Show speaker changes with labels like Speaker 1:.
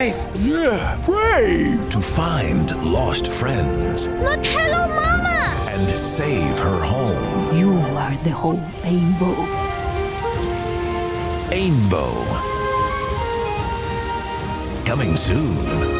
Speaker 1: Yeah, brave!
Speaker 2: To find lost friends
Speaker 3: But hello, Mama!
Speaker 2: and save her home.
Speaker 4: You are the whole rainbow.
Speaker 2: Ainbow. Coming soon.